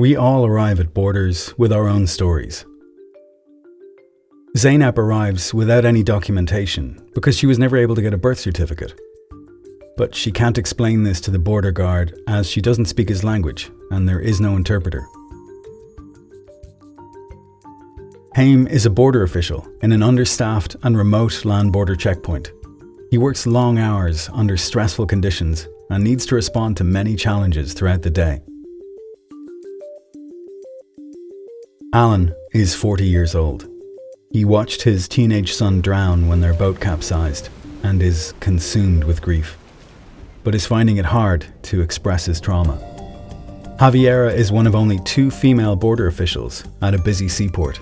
We all arrive at borders with our own stories. Zainab arrives without any documentation because she was never able to get a birth certificate. But she can't explain this to the border guard as she doesn't speak his language and there is no interpreter. Haim is a border official in an understaffed and remote land border checkpoint. He works long hours under stressful conditions and needs to respond to many challenges throughout the day. Alan is 40 years old. He watched his teenage son drown when their boat capsized and is consumed with grief, but is finding it hard to express his trauma. Javiera is one of only two female border officials at a busy seaport.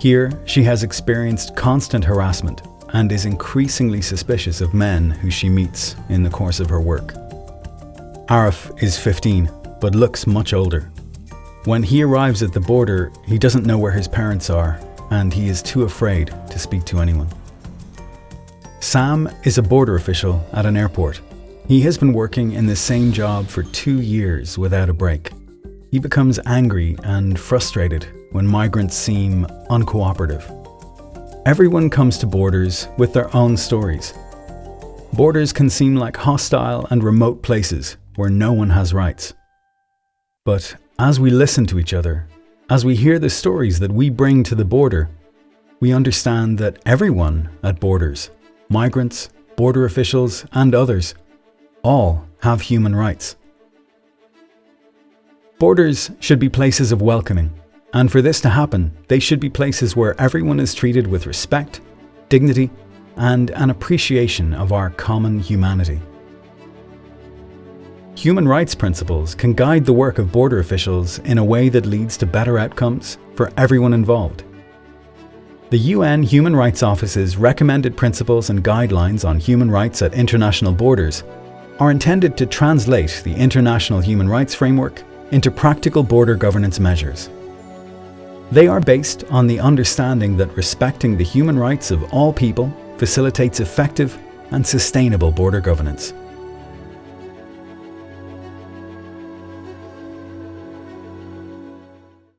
Here, she has experienced constant harassment and is increasingly suspicious of men who she meets in the course of her work. Arif is 15, but looks much older. When he arrives at the border, he doesn't know where his parents are and he is too afraid to speak to anyone. Sam is a border official at an airport. He has been working in the same job for two years without a break. He becomes angry and frustrated when migrants seem uncooperative. Everyone comes to borders with their own stories. Borders can seem like hostile and remote places where no one has rights. But as we listen to each other as we hear the stories that we bring to the border, we understand that everyone at borders, migrants, border officials and others, all have human rights. Borders should be places of welcoming, and for this to happen, they should be places where everyone is treated with respect, dignity, and an appreciation of our common humanity. Human rights principles can guide the work of border officials in a way that leads to better outcomes for everyone involved. The UN Human Rights Office's recommended principles and guidelines on human rights at international borders are intended to translate the international human rights framework into practical border governance measures. They are based on the understanding that respecting the human rights of all people facilitates effective and sustainable border governance.